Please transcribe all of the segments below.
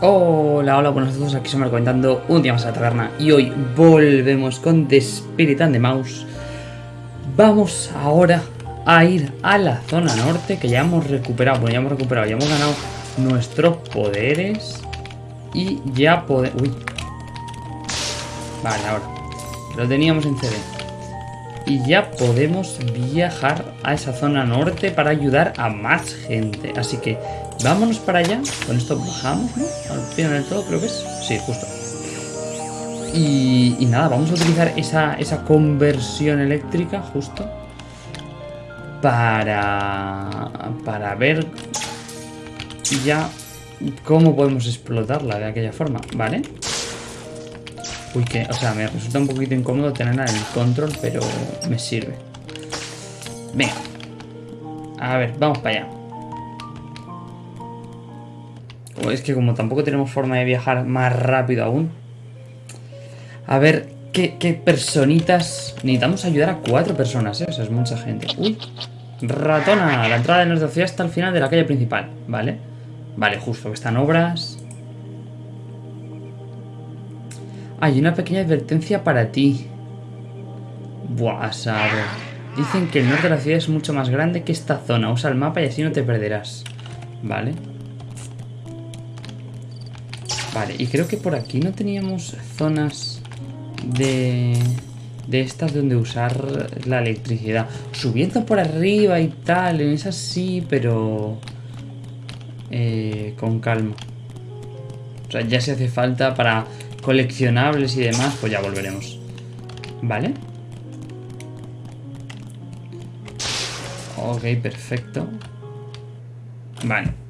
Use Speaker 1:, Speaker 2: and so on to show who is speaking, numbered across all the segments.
Speaker 1: Hola, hola, buenos días, aquí somos comentando un día más a la taberna y hoy volvemos con The Spirit and the Mouse. Vamos ahora a ir a la zona norte que ya hemos recuperado, bueno ya hemos recuperado, ya hemos ganado nuestros poderes y ya podemos... Uy. Vale, ahora. Lo teníamos en CD. Y ya podemos viajar a esa zona norte para ayudar a más gente. Así que vámonos para allá. Con esto bajamos, ¿no? Al final del todo, creo que es. Sí, justo. Y, y nada, vamos a utilizar esa, esa conversión eléctrica justo para, para ver ya cómo podemos explotarla de aquella forma, ¿vale? Uy, que, o sea, me resulta un poquito incómodo tenerla en el control, pero me sirve. Venga. A ver, vamos para allá. Es que como tampoco tenemos forma de viajar más rápido aún. A ver, ¿qué, personitas? Necesitamos ayudar a cuatro personas, ¿eh? O sea, es mucha gente. Uy, ratona. La entrada de nuestra ciudad está al final de la calle principal, ¿vale? Vale, justo que están obras. Hay una pequeña advertencia para ti. Buah, a saber. Dicen que el norte de la ciudad es mucho más grande que esta zona. Usa el mapa y así no te perderás. Vale. Vale, y creo que por aquí no teníamos zonas de... De estas donde usar la electricidad. Subiendo por arriba y tal, en esas sí, pero... Eh, con calma. O sea, ya se hace falta para coleccionables y demás, pues ya volveremos. ¿Vale? Ok, perfecto. Vale.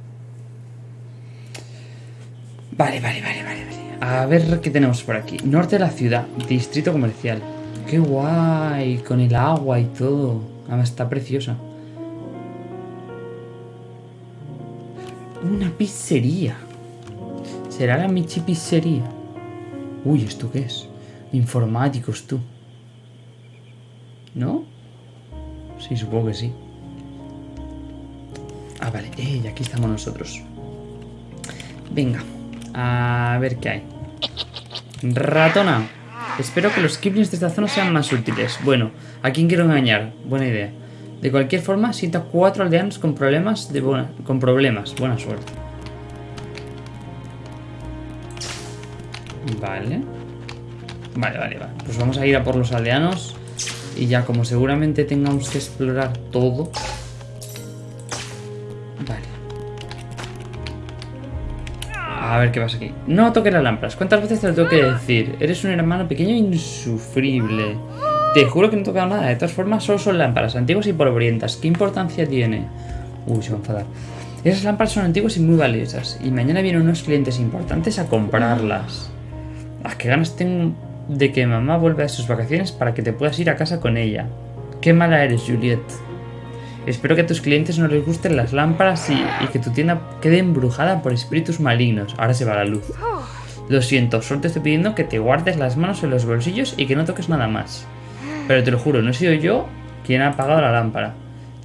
Speaker 1: Vale, vale, vale, vale, A ver qué tenemos por aquí. Norte de la ciudad, distrito comercial. ¡Qué guay! Con el agua y todo. Además está preciosa. Una pizzería. ¿Será la Michi Pizzería? Uy, ¿esto qué es? Informáticos, tú. ¿No? Sí, supongo que sí. Ah, vale. Eh, aquí estamos nosotros. Venga. A ver qué hay. Ratona. Espero que los kiplings de esta zona sean más útiles. Bueno, ¿a quién quiero engañar? Buena idea. De cualquier forma, siento cuatro aldeanos con problemas de con problemas. Buena suerte. Vale. Vale, vale, vale. Pues vamos a ir a por los aldeanos. Y ya como seguramente tengamos que explorar todo. A ver qué pasa aquí. No toques las lámparas. ¿Cuántas veces te lo tengo que decir? Eres un hermano pequeño e insufrible. Te juro que no he tocado nada. De todas formas, solo son lámparas antiguas y polvorientas. ¿Qué importancia tiene? Uy, se va a enfadar. Esas lámparas son antiguas y muy valiosas. Y mañana vienen unos clientes importantes a comprarlas. Ah, qué ganas tengo de que mamá vuelva de sus vacaciones para que te puedas ir a casa con ella. Qué mala eres, Juliet. Espero que a tus clientes no les gusten las lámparas y, que tu tienda quede embrujada por espíritus malignos. Ahora se va la luz. Lo siento, solo te estoy pidiendo que te guardes las manos en los bolsillos y que no toques nada más. Pero te lo juro, no he sido yo quien ha apagado la lámpara.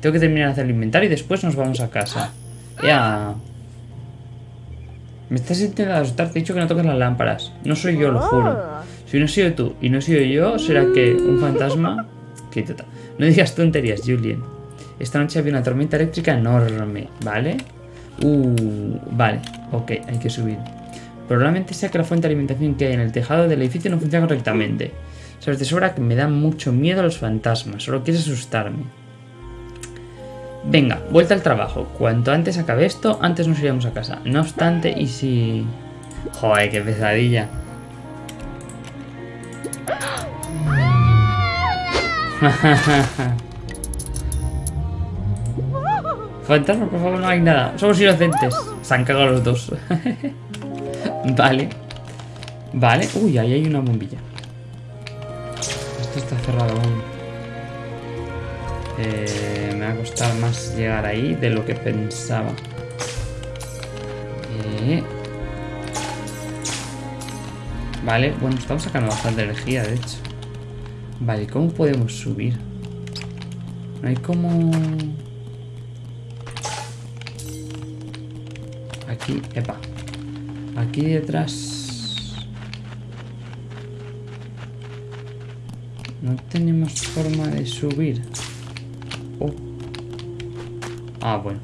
Speaker 1: Tengo que terminar de hacer el inventario y después nos vamos a casa. Ya. Me estás intentando asustar, te he dicho que no toques las lámparas. No soy yo, lo juro. Si no he sido tú y no he sido yo, será que un fantasma... No digas tonterías, Julien. Esta noche había una tormenta eléctrica enorme, ¿vale? Uh, vale, ok, hay que subir. Probablemente sea que la fuente de alimentación que hay en el tejado del edificio no funciona correctamente. Sabes de sobra que me dan mucho miedo los fantasmas, solo quieres asustarme. Venga, vuelta al trabajo. Cuanto antes acabe esto, antes nos iríamos a casa. No obstante, y si... Joder, qué pesadilla. Fantasma, por favor, no hay nada. Somos inocentes. Se han cagado los dos. vale. Vale. Uy, ahí hay una bombilla. Esto está cerrado aún. Eh, me va a costar más llegar ahí de lo que pensaba. Eh. Vale, bueno, estamos sacando bastante energía, de hecho. Vale, ¿cómo podemos subir? No hay como... Epa. Aquí detrás... No tenemos forma de subir. Oh. Ah, bueno.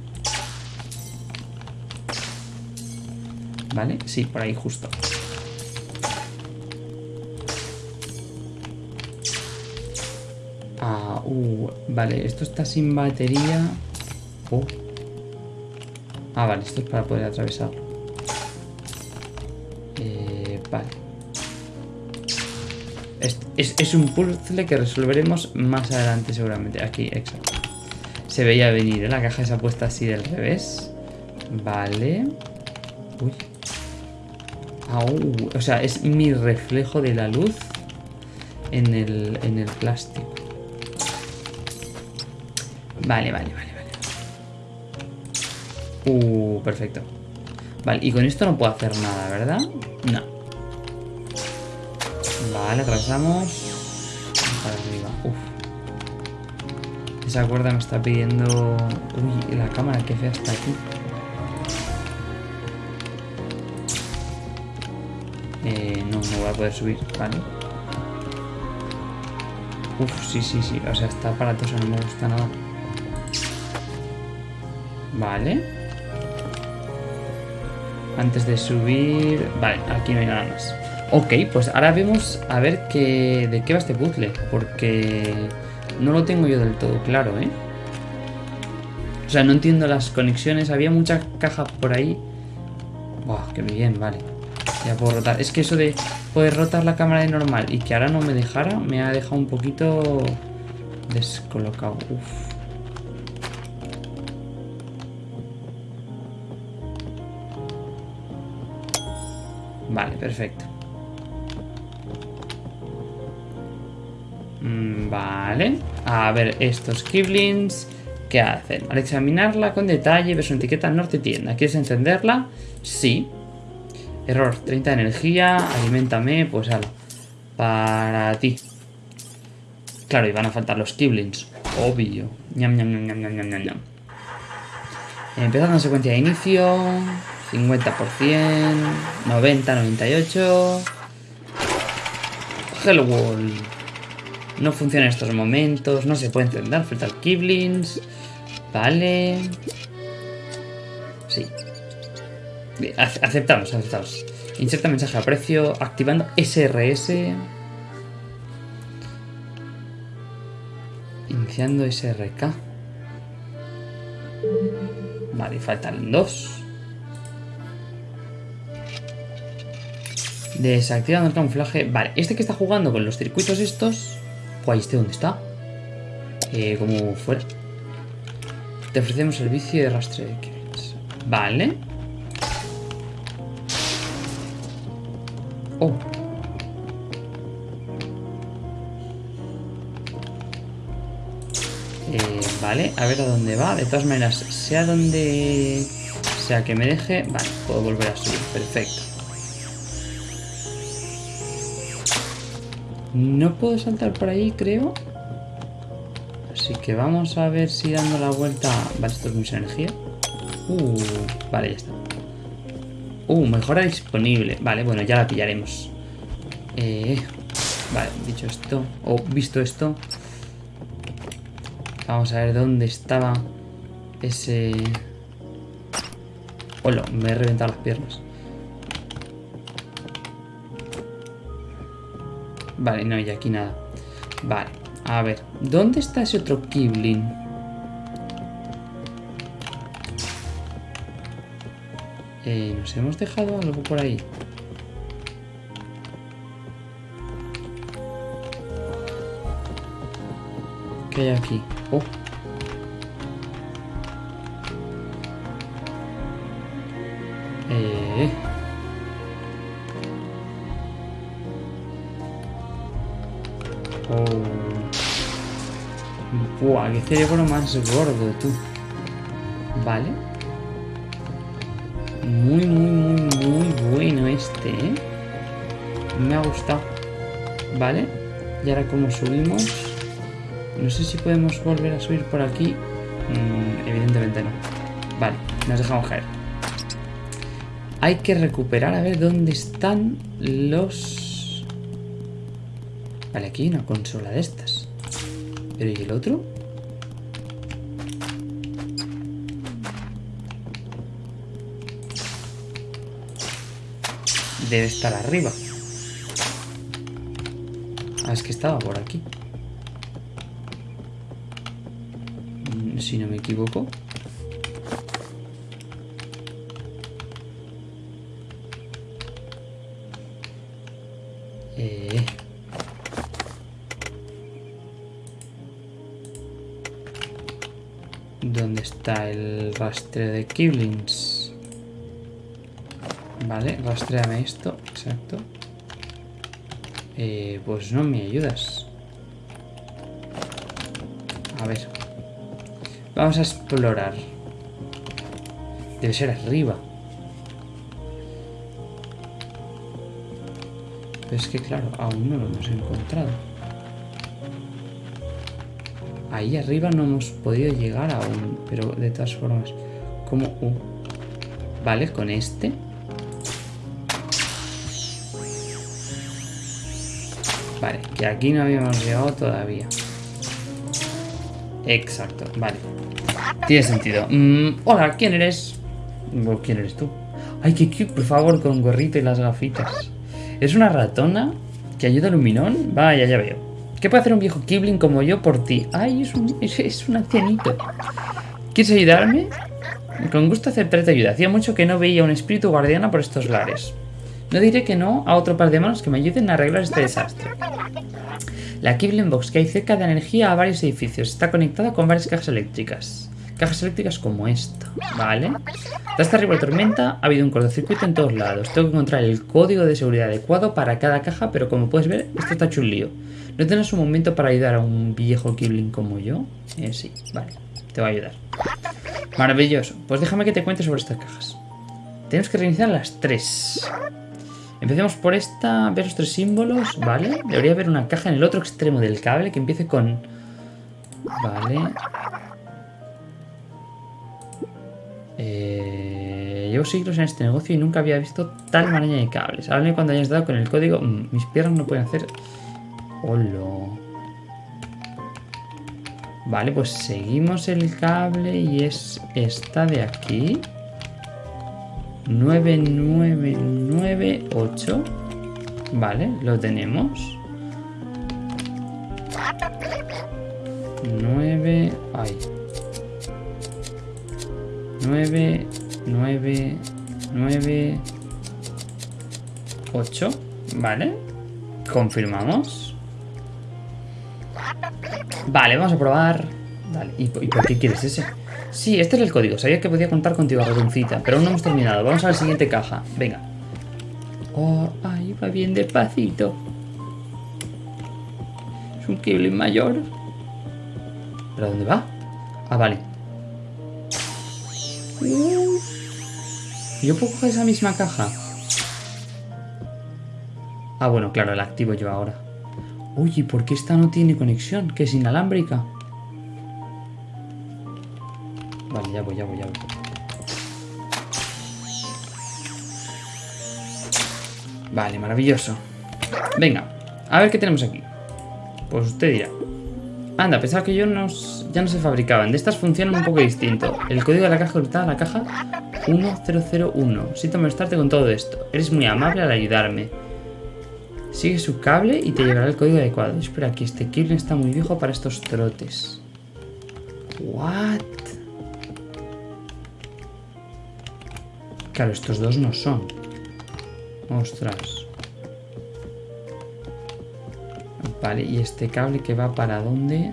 Speaker 1: ¿Vale? Sí, por ahí justo. Ah, uh, vale, esto está sin batería. Oh. Ah, vale, esto es para poder atravesarlo. Eh, vale. Es, es, un puzzle que resolveremos más adelante seguramente. Aquí, exacto. Se veía venir, ¿eh? La caja esa puesta así del revés. Vale. Uy. o sea, es mi reflejo de la luz en el, en el plástico. Vale, vale, vale. Uh, perfecto. Vale, y con esto no puedo hacer nada, ¿verdad? No. Vale, atravesamos. Para arriba. Uf. Esa cuerda me está pidiendo... Uy, la cámara, que fea está aquí. Eh, no, no voy a poder subir, vale. Uf, sí, sí, sí. O sea, está aparatoso, no me gusta nada. Vale. Antes de subir... Vale, aquí no hay nada más. Ok, pues ahora vemos a ver qué, de qué va este puzzle. Porque no lo tengo yo del todo claro, ¿eh? O sea, no entiendo las conexiones. Había muchas cajas por ahí. Buah, qué bien, vale. Ya puedo rotar. Es que eso de poder rotar la cámara de normal y que ahora no me dejara, me ha dejado un poquito descolocado. Uf. Vale, perfecto. Mm, vale. A ver, estos Kiblins... ¿Qué hacen? Al examinarla con detalle, ver su etiqueta norte tienda. ¿Quieres encenderla? Sí. Error, 30 de energía, alimentame, pues algo. Para ti. Claro, y van a faltar los Kiblins. Obvio. Ñam, ñam, ñam, ñam, ñam, ñam. Empezando secuencia de inicio. 50%, 90, 98. Hello World. No funciona en estos momentos, no se puede encender, falta el Kiblins. Vale. Sí. Aceptamos, aceptamos. Inserta mensaje a precio activando SRS. Iniciando SRK. Vale, faltan dos. Desactivando el camuflaje. Vale, este que está jugando con los circuitos estos... Pues ¿este dónde está? Eh, como fuera. Te ofrecemos servicio de rastreo de Vale. Oh. Eh, vale, a ver a dónde va. De todas maneras, sea donde sea que me deje... Vale, puedo volver a subir. Perfecto. No puedo saltar por ahí, creo. Así que vamos a ver si dando la vuelta... Vale, esto es mucha energía. Uh, vale, ya está. Uh, mejora disponible. Vale, bueno, ya la pillaremos. Eh, vale, dicho esto, o visto esto, vamos a ver dónde estaba ese... Hola, me he reventado las piernas. Vale, no, y aquí nada. Vale, a ver. ¿Dónde está ese otro Kibling? Eh, ¿Nos hemos dejado algo por ahí? ¿Qué hay aquí? Oh. Buah, qué cerebro más gordo, tú. Vale. Muy, muy, muy, muy bueno este, ¿eh? Me ha gustado. Vale. Y ahora como subimos... No sé si podemos volver a subir por aquí. Mm, evidentemente no. Vale, nos dejamos caer. Hay que recuperar a ver dónde están los... Vale, aquí hay una consola de estas. ¿Pero y el otro? Debe estar arriba. Ah, es que estaba por aquí. Mm, si no me equivoco. Eh. ¿Dónde está el rastreo de Kiblings? Vale, rastreame esto, exacto. Eh, pues no me ayudas. A ver. Vamos a explorar. Debe ser arriba. Pero es que claro, aún no lo hemos encontrado. Ahí arriba no hemos podido llegar aún, pero de todas formas, como... Uh, vale, con este... Vale, que aquí no habíamos llegado todavía. Exacto, vale. Tiene sentido. Mm, hola, ¿quién eres? ¿Quién eres tú? Ay, qué cute, por favor, con gorrito y las gafitas. ¿Es una ratona que ayuda a Luminón? Vaya, ya veo. ¿Qué puede hacer un viejo Kibling como yo por ti? Ay, es un, es, un ancianito. ¿Quieres ayudarme? Con gusto aceptarte ayuda. Hacía mucho que no veía un espíritu guardiana por estos lares. No diré que no a otro par de manos que me ayuden a arreglar este desastre. La Kibling Box que hay cerca de energía a varios edificios. Está conectada con varias cajas eléctricas. Cajas eléctricas como esta, ¿vale? Tras arriba tormenta ha habido un cortocircuito en todos lados. Tengo que encontrar el código de seguridad adecuado para cada caja, pero como puedes ver, esto está hecho un lío. ¿No tienes un momento para ayudar a un viejo Kibling como yo? Eh, sí, vale, te voy a ayudar. Maravilloso. Pues déjame que te cuente sobre estas cajas. Tenemos que reiniciar las tres. Empecemos por esta, ver los tres símbolos, ¿vale? Debería haber una caja en el otro extremo del cable que empiece con... Vale. Eh, llevo siglos en este negocio y nunca había visto tal maraña de cables. Háblame cuando hayas dado con el código... Mm, mis piernas no pueden hacer... Hola. Vale, pues seguimos el cable y es esta de aquí. 9998. Vale, lo tenemos. 9... Ay. 9, 9, 9, 8. Vale. Confirmamos. Vale, vamos a probar. Dale. ¿Y, por qué quieres ese? Sí, este es el código. Sabía que podía contar contigo, ratoncita. Pero aún no hemos terminado. Vamos a la siguiente caja. Venga. Oh, ahí va bien despacito. Es un Kibling mayor. ¿Pero a dónde va? Ah, vale. ¿Yo puedo coger esa misma caja? Ah, bueno, claro, la activo yo ahora. Uy, ¿por qué esta no tiene conexión? Que es inalámbrica. Vale, ya voy, ya voy, ya voy. Vale, maravilloso. Venga, a ver qué tenemos aquí. Pues usted dirá. Anda, pensaba que yo no, ya no se fabricaban. De estas funcionan un poco distinto. El código de la caja a la caja 1001. Siento molestarte con todo esto. Eres muy amable al ayudarme. Sigue su cable y te llegará el código adecuado. Espera, aquí este Kirlen está muy viejo para estos trotes. What? Claro, estos dos no son. Ostras. Vale, ¿y este cable que va para dónde?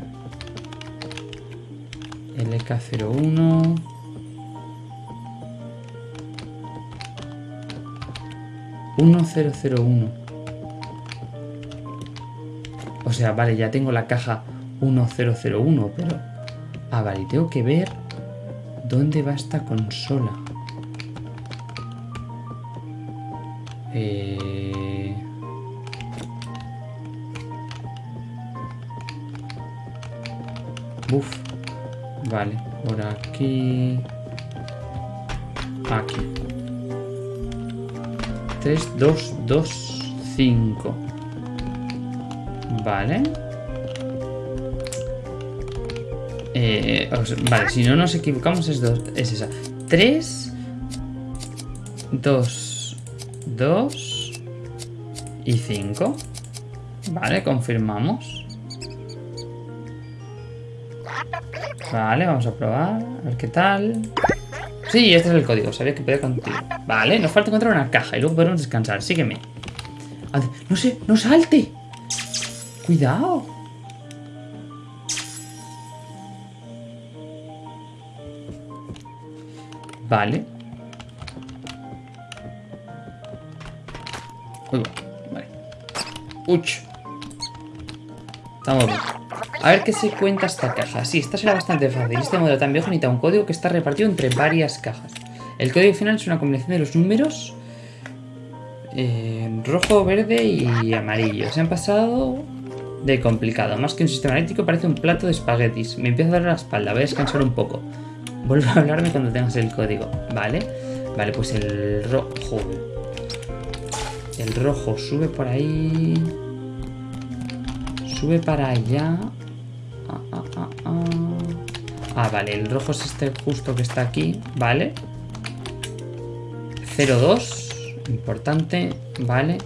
Speaker 1: El EK01. ...1001... O sea, vale, ya tengo la caja 1001, pero... Ah, vale, tengo que ver... ¿Dónde va esta consola? Eh... Vale, por aquí. Aquí. 3, 2, 2, 5. Vale. Eh, vale, si no nos equivocamos es, dos, es esa. 3, 2, 2 y 5. Vale, confirmamos. Vale, vamos a probar. A ver qué tal. Sí, este es el código. Sabía que podía contigo. Vale, nos falta encontrar una caja y luego podemos descansar. Sígueme. No sé, no salte. Cuidado. Vale. Uy, vale. Uch. Estamos bien. A ver qué se cuenta esta caja. Sí, esta será bastante fácil. Este modelo tan viejo necesita un código que está repartido entre varias cajas. El código final es una combinación de los números eh, rojo, verde y amarillo. Se han pasado de complicado. Más que un sistema eléctrico parece un plato de espaguetis. Me empieza a dar la espalda. Voy a descansar un poco. Vuelve a hablarme cuando tengas el código. Vale. Vale, pues el rojo. El rojo sube por ahí. Sube para allá. Ah, ah, ah, ah. ah, vale, el rojo es este justo que está aquí. Vale. 02. Importante. Vale.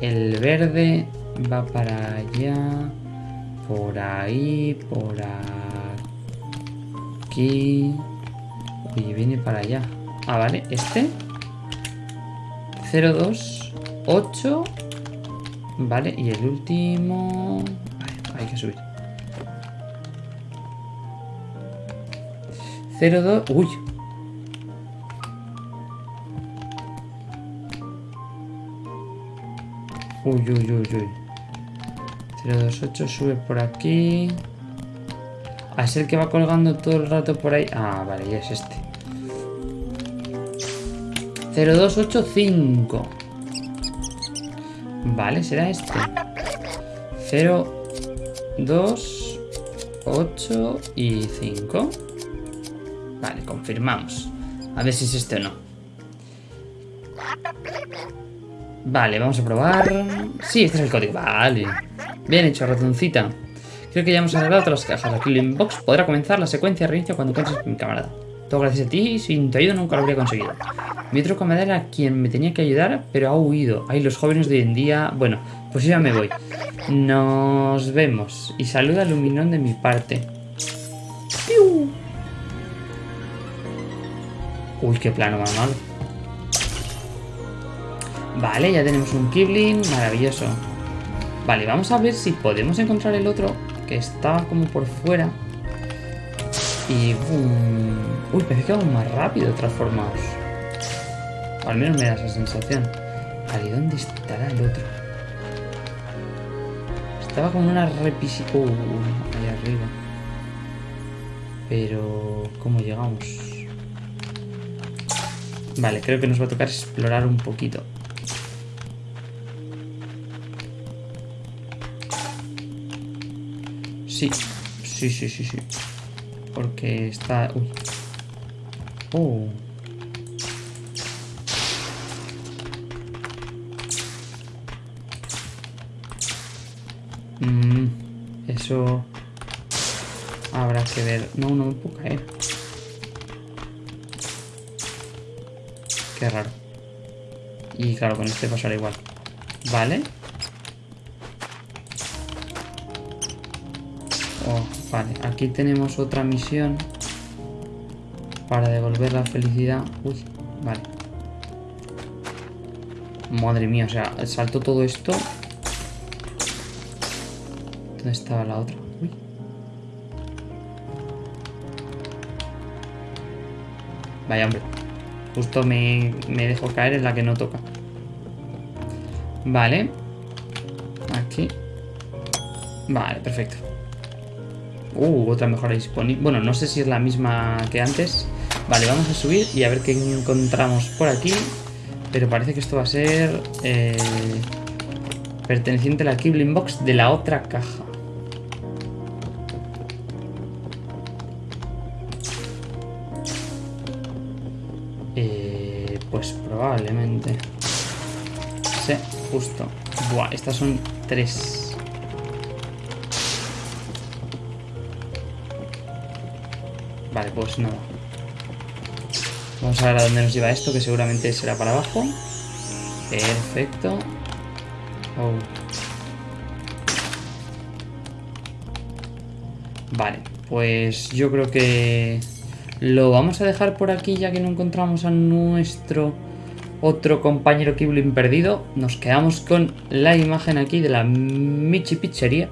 Speaker 1: El verde va para allá. Por ahí. Por aquí. Y viene para allá. Ah, vale. Este. 02. 8. Vale. Y el último... hay que subir. 02... Uy. Uy, uy, uy, uy. 028 sube por aquí. A ser que va colgando todo el rato por ahí. Ah, vale, ya es este. 0285. Vale, será este. 0, 2, 8 y 5. Vale, confirmamos. A ver si es este o no. Vale, vamos a probar. Sí, este es el código. Vale. Bien hecho, ratoncita. Creo que ya hemos arreglado todas las cajas. Aquí en Box podrá comenzar la secuencia de reinicio cuando encuentres mi camarada. Todo gracias a ti, sin tu ayuda nunca lo habría conseguido. Mi otro camarada era quien me tenía que ayudar, pero ha huido. Ay, los jóvenes de hoy en día... Bueno, pues ya me voy. Nos vemos. Y saluda a Luminón de mi parte. Uy, qué plano más malo. Vale, ya tenemos un Kibling. Maravilloso. Vale, vamos a ver si podemos encontrar el otro que estaba como por fuera. Y... Uy, parece que vamos más rápido transformados. al menos me da esa sensación. Vale, ¿dónde estará el otro? Estaba como una repisi... Uh, ahí arriba. Pero... ¿Cómo llegamos? Vale, creo que nos va a tocar explorar un poquito. Sí, sí, sí, sí, sí. Porque está... Uy. Oh. Mm, eso... Habrá que ver. No, no me puedo caer. Qué raro. Y claro, con este pasará igual. Vale. Vale, aquí tenemos otra misión para devolver la felicidad. Uy, vale. Madre mía, o sea, salto todo esto. ¿Dónde estaba la otra? Uy. Vaya, hombre. Justo me, me dejo caer en la que no toca. Vale. Aquí. Vale, perfecto. Uh, otra mejora disponible. Bueno, no sé si es la misma que antes. Vale, vamos a subir y a ver qué encontramos por aquí. Pero parece que esto va a ser... Eh, perteneciente a la Kibling Box de la otra caja. Eh, pues probablemente. Sí, justo. Buah, estas son tres. Vale, pues nada. Vamos a ver a dónde nos lleva esto, que seguramente será para abajo. Perfecto. Oh. Vale, pues yo creo que lo vamos a dejar por aquí ya que no encontramos a nuestro otro compañero Kiblin perdido. Nos quedamos con la imagen aquí de la Michi Pizzería.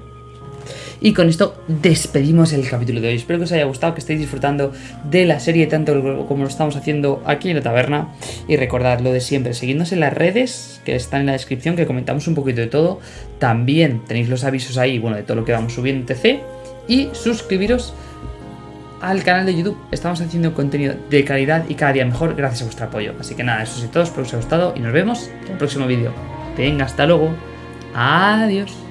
Speaker 1: Y con esto despedimos el capítulo de hoy. Espero que os haya gustado, que estéis disfrutando de la serie tanto como lo estamos haciendo aquí en la taberna. Y recordad lo de siempre, seguidnos en las redes que están en la descripción, que comentamos un poquito de todo. También tenéis los avisos ahí, bueno, de todo lo que vamos subiendo en TC. Y suscribiros al canal de YouTube. Estamos haciendo contenido de calidad y cada día mejor gracias a vuestro apoyo. Así que nada, eso es todo, espero que os haya gustado y nos vemos en el próximo vídeo. Venga, hasta luego. Adiós.